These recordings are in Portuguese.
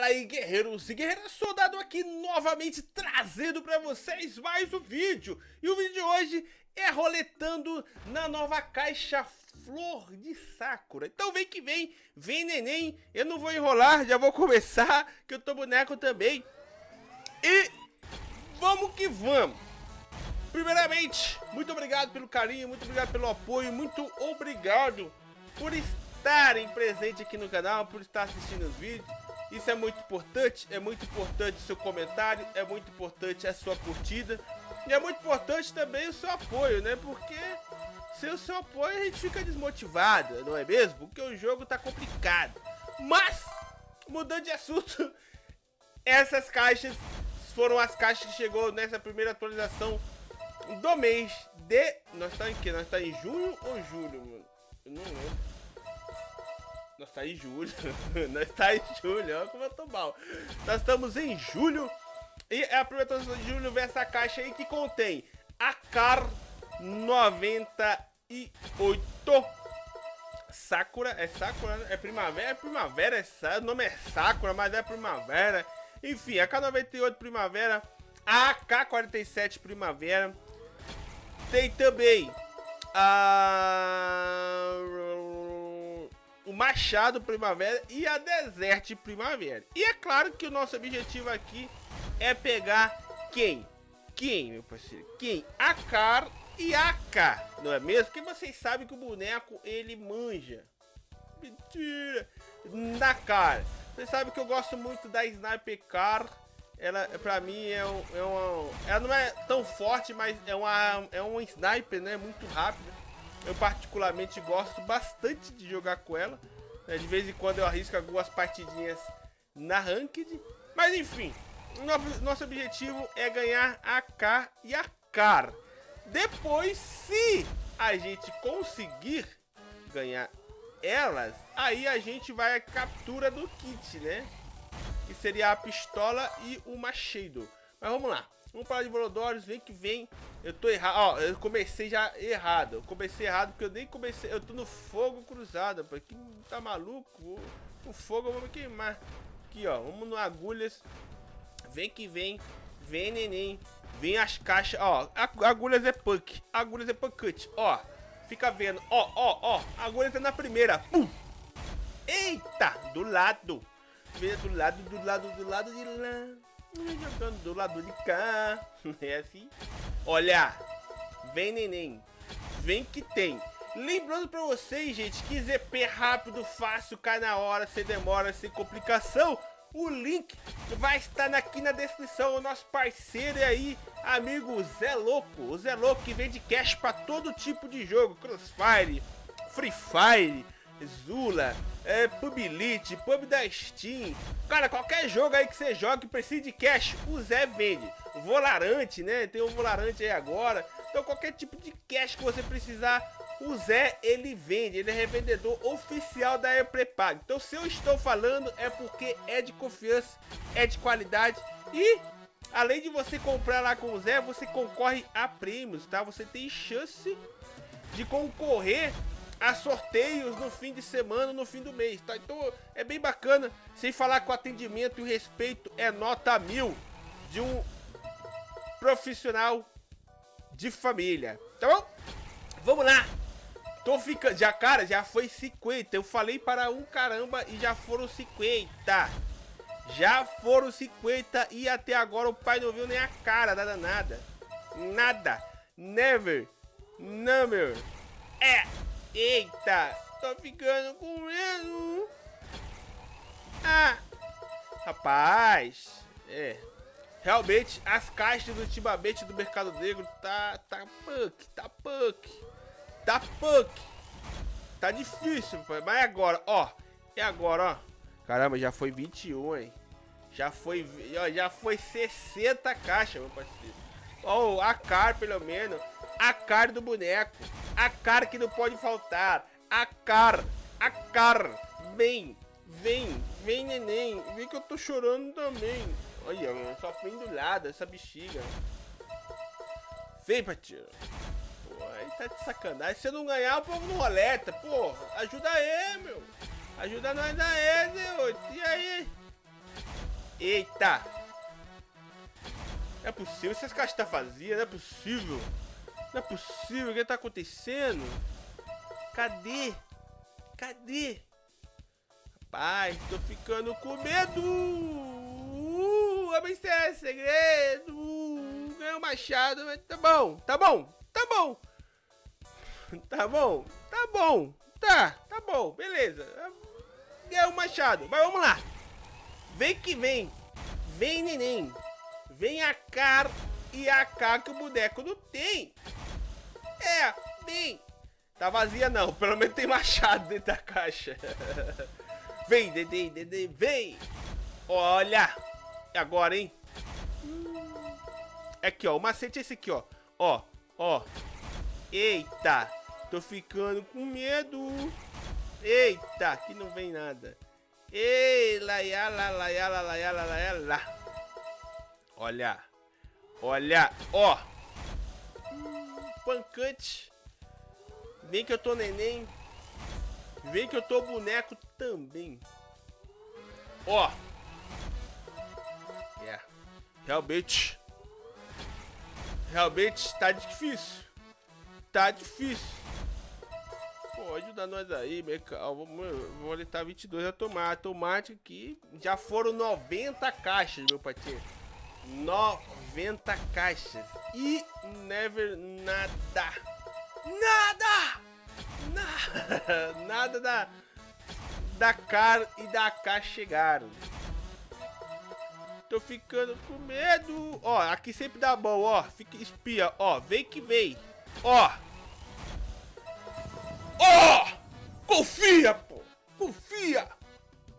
Fala aí guerreiros e guerreiras, soldado aqui novamente trazendo pra vocês mais um vídeo. E o vídeo de hoje é roletando na nova caixa Flor de Sakura. Então vem que vem, vem neném, eu não vou enrolar, já vou começar que eu tô boneco também. E vamos que vamos. Primeiramente, muito obrigado pelo carinho, muito obrigado pelo apoio, muito obrigado por estarem presente aqui no canal, por estar assistindo os vídeos isso é muito importante, é muito importante o seu comentário, é muito importante a sua curtida e é muito importante também o seu apoio, né? Porque sem o seu apoio a gente fica desmotivado, não é mesmo? Porque o jogo tá complicado. Mas, mudando de assunto, essas caixas foram as caixas que chegou nessa primeira atualização do mês de... Nós tá em que? Nós tá em junho ou julho, mano? Eu não lembro. Nós está em julho. Nós está em julho. Olha como eu tô mal. Nós estamos em julho. E é a primeira de julho vem essa caixa aí que contém a CAR 98. Sakura, é Sakura, né? é primavera, é primavera, é, o nome é Sakura, mas é primavera. Enfim, a K98 primavera, a K47 primavera. Tem também a o Machado Primavera e a Desert Primavera. E é claro que o nosso objetivo aqui é pegar quem? Quem, meu parceiro? Quem? A Car e a K, não é mesmo? Porque vocês sabem que o boneco, ele manja. Mentira! Na cara. Vocês sabem que eu gosto muito da Sniper Car. Ela, pra mim, é, um, é uma... Ela não é tão forte, mas é uma, é uma sniper, né? Muito rápida. Eu particularmente gosto bastante de jogar com ela. Né? De vez em quando eu arrisco algumas partidinhas na Ranked. Mas enfim, nosso objetivo é ganhar a K e a CAR. Depois, se a gente conseguir ganhar elas, aí a gente vai à captura do kit, né? Que seria a pistola e o machado. Mas vamos lá. Vamos falar de Volodores, vem que vem. Eu tô errado, ó, eu comecei já errado. Eu comecei errado porque eu nem comecei, eu tô no fogo cruzado, pô. Que tá maluco? O fogo eu vou me queimar. Aqui, ó, vamos no agulhas. Vem que vem, vem neném. Vem as caixas, ó, agulhas é punk, agulhas é cut, ó. Fica vendo, ó, ó, ó, agulhas é na primeira. Pum! Eita, do lado. Vem do lado, do lado, do lado de lá jogando do lado de cá. É assim. Olha, vem neném. Vem que tem. Lembrando pra vocês, gente, que ZP rápido, fácil, cai na hora, sem demora, sem complicação. O link vai estar aqui na descrição. O nosso parceiro aí, amigo Zé Louco. O Zé Louco que vende cash pra todo tipo de jogo. Crossfire, Free Fire, Zula, é, Elite, Pub da Steam. Cara, qualquer jogo aí que você joga que precise de cash, o Zé vende. Volarante, né? Tem um Volarante aí agora. Então qualquer tipo de cash que você precisar, o Zé ele vende. Ele é revendedor oficial da E Prepag. Então se eu estou falando é porque é de confiança, é de qualidade e além de você comprar lá com o Zé, você concorre a prêmios, tá? Você tem chance de concorrer a sorteios no fim de semana, no fim do mês, tá? Então é bem bacana, sem falar que o atendimento e o respeito é nota mil de um profissional de família, tá bom? Vamos lá! Tô ficando, já cara, já foi 50, eu falei para um caramba e já foram 50. Já foram 50 e até agora o pai não viu nem a cara, nada, nada. Nada. Never. Number. É. Eita, tô ficando com medo. Ah, rapaz, é. Realmente, as caixas ultimamente do mercado negro tá, tá punk, tá punk, tá punk. Tá difícil, mas agora, ó, e agora, ó. Caramba, já foi 21, hein. Já foi, ó, já foi 60 caixas, meu parceiro. Ó, a car, pelo menos. A car do boneco. A cara que não pode faltar. A cara. A cara. Vem. Vem. Vem, neném. Vem que eu tô chorando também. Olha. Só pendurada essa bexiga. Vem, Patinho. Pô, aí tá de sacanagem. Se eu não ganhar, o povo não roleta. Pô, ajuda aí, meu. Ajuda nós aí, Zé. E aí? Eita. Não é possível. Essas caixas tá vazia. Não é possível. Não é possível. O que tá acontecendo? Cadê? Cadê? Rapaz, tô ficando com medo. Uh, é segredo. Ganhei um machado, mas tá bom. Tá bom. Tá bom. Tá bom. Tá bom. Tá. Tá bom. Beleza. Ganhei um machado. Mas vamos lá. Vem que vem. Vem, neném. Vem a cara e a cá que o boneco não tem. É, vem. Tá vazia não, pelo menos tem machado dentro da caixa. vem, Dedê, Dedê, vem. Olha. E agora, hein? Aqui, ó, o macete é esse aqui, ó. Ó, ó. Eita, tô ficando com medo. Eita, aqui não vem nada. Ei, laiala, laiala, laiala, laiala. Olha. Olha, ó. Pancante. Vem que eu tô neném. Vem que eu tô boneco também. Ó. Yeah. Realmente. Realmente tá difícil. Tá difícil. Pô, ajuda nós aí, Mecal. Vou litar 22 a tomate. Tomate aqui. Já foram 90 caixas, meu patinho. 90 caixas. E never nada. Nada! Nada! Nada da, da cara e da caixa chegaram. Tô ficando com medo. Ó, aqui sempre dá bom, ó. Fica espia, ó. Vem que vem. Ó. Ó! Confia, pô! Confia!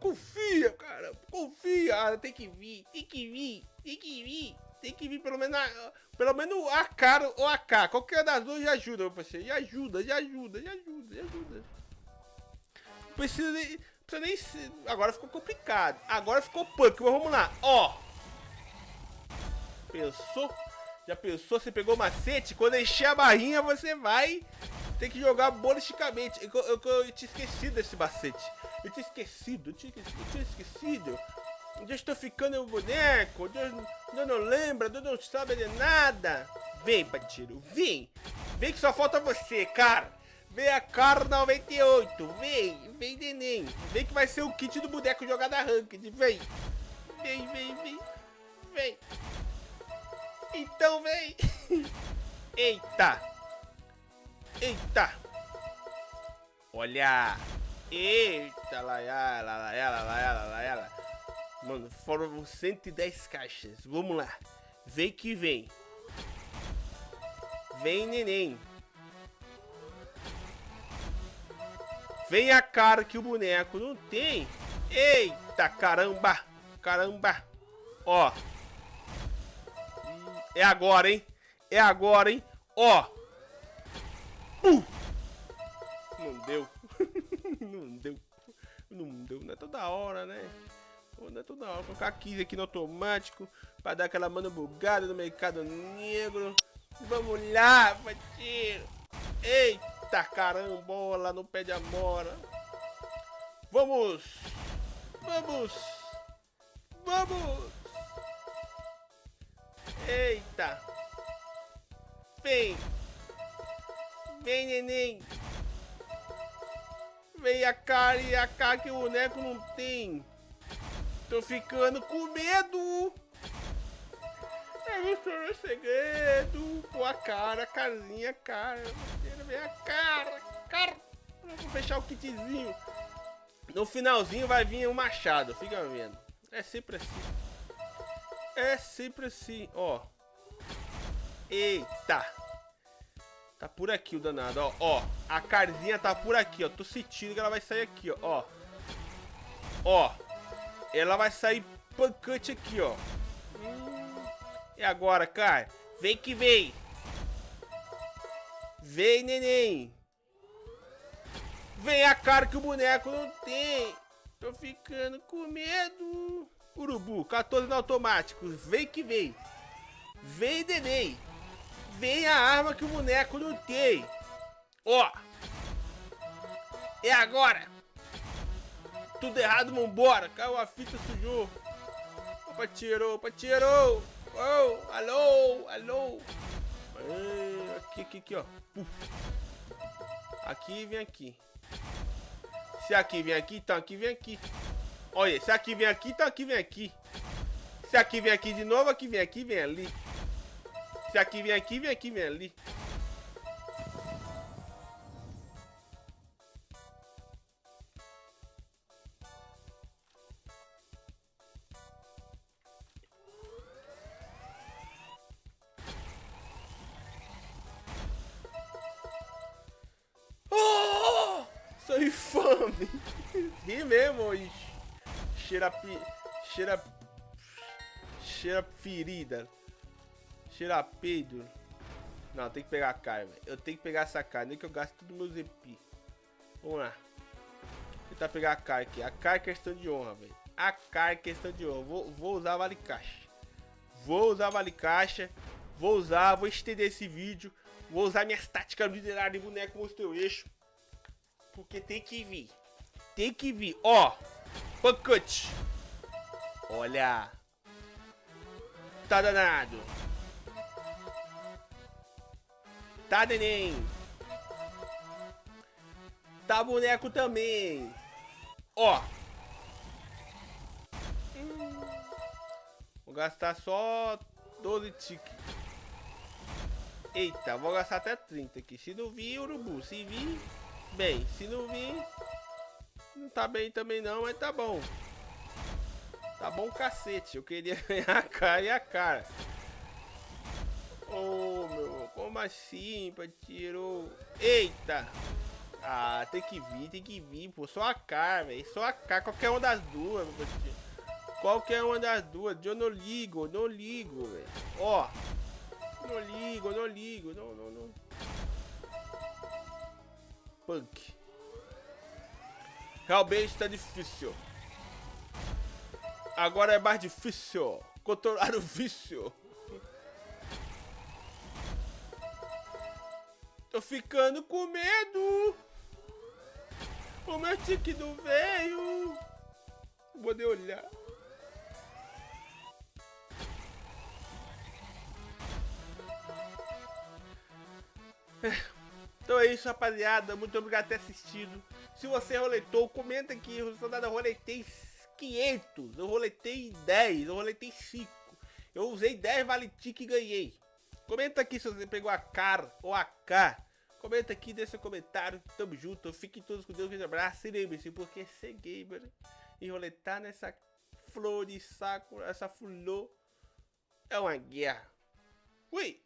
Confia, cara! Confia! Ah, tem que vir, tem que vir, tem que vir, tem que vir pelo menos a, pelo menos a cara ou a K. Qualquer das duas já ajuda, meu parceiro. Já ajuda, já ajuda, já ajuda, já ajuda. Precisa nem. Precisa nem ser, agora ficou complicado. Agora ficou punk, mas vamos lá. Ó. Pensou? Já pensou? Você pegou macete? Quando encher a barrinha, você vai tem que jogar bolisticamente. Eu, eu, eu, eu tinha esquecido desse macete. Eu tinha esquecido, eu tinha, eu tinha esquecido. Eu estou ficando um boneco. Deus, Deus não lembra, Deus não sabe de nada. Vem, Patiro, vem. Vem que só falta você, cara. Vem a cara 98. Vem, vem, neném. Vem que vai ser o kit do boneco jogado a ranked. Vem. Vem, vem, vem. Vem. Então vem. Eita. Eita! Olha! Eita, lá ela, lá ela, lá ela, lá ela. Mano, foram 110 caixas. Vamos lá. Vem que vem. Vem, neném. Vem a cara que o boneco não tem. Eita, caramba. Caramba. Ó. É agora, hein? É agora, hein? Ó. Uh! Não deu. não deu. Não deu. Não é toda hora, né? Não é toda hora. Colocar 15 aqui no automático. Pra dar aquela mano bugada no mercado negro. Vamos lá, parceiro. Eita carambola no pé de amora. Vamos. Vamos. Vamos. Eita. Vem. Vem, neném. Vem a cara e a cara que o boneco não tem. Tô ficando com medo. É o seu segredo. Pô, a cara, a carinha, a cara. A cara, cara. Vou fechar o kitzinho. No finalzinho vai vir o machado, fica vendo. É sempre assim. É sempre assim, ó. Eita. Tá por aqui o danado, ó. Ó, a carzinha tá por aqui, ó. Tô sentindo que ela vai sair aqui. Ó. Ó. Ela vai sair pancante aqui, ó. E agora, cara? Vem que vem. Vem, neném. Vem a cara que o boneco não tem. Tô ficando com medo. Urubu, 14 no automático. Vem que vem. Vem, neném vem a arma que o boneco não tem. Ó. É agora. Tudo errado, vambora. Caiu a fita, sujou. patirou, patirou. Oh, alô, alô. aqui, aqui, aqui, ó. Aqui vem aqui. Se aqui vem aqui, então aqui vem aqui. Olha, se aqui vem aqui, então aqui vem aqui. Se aqui vem aqui de novo, aqui vem aqui, vem ali. Se aqui vem aqui, vem aqui, vem ali. Sou infame! Ri mesmo, cheira... Cheira... Cheira ferida. Cheira peido. Não, tem que pegar a velho. Eu tenho que pegar essa cara, nem que eu gaste tudo meu ZP. Vamos lá. Tentar pegar a cara aqui. A cara é questão de honra, velho. A cara é questão de honra. Vou, vou usar vale caixa. Vou usar vale caixa. Vou usar, vou estender esse vídeo. Vou usar minhas táticas liderar de boneco mostrou eixo. Porque tem que vir. Tem que vir. Ó. Pancute. Olha. Tá danado. Tá, neném. Tá boneco também. Ó. Hum. Vou gastar só 12 tickets. Eita, vou gastar até 30 aqui. Se não vir, urubu. Se vir, bem. Se não vir, não tá bem também não, mas tá bom. Tá bom cacete. Eu queria ganhar a cara e a cara. Oh, meu. Como assim, tirou? Eita. Ah, tem que vir, tem que vir, pô. Só a cara, velho. Só a cara. Qualquer uma das duas, meu Qualquer uma das duas. Eu não ligo, não ligo, velho. Ó. Não ligo, não ligo. Não, não, não. Punk. Realmente tá difícil. Agora é mais difícil controlar o vício. Tô ficando com medo. O meu tique não veio. Vou poder olhar. Então é isso, rapaziada. Muito obrigado por ter assistido. Se você roletou, comenta aqui. Eu roletei 500, eu roletei 10, eu roletei 5. Eu usei 10 vale e ganhei. Comenta aqui se você pegou a CAR ou a K. Comenta aqui, deixa seu comentário. Tamo junto. Fiquem todos com Deus. Um grande abraço. E lembre-se, porque ser gamer e roletar nessa flor de saco, essa flor, é uma guerra. Ui!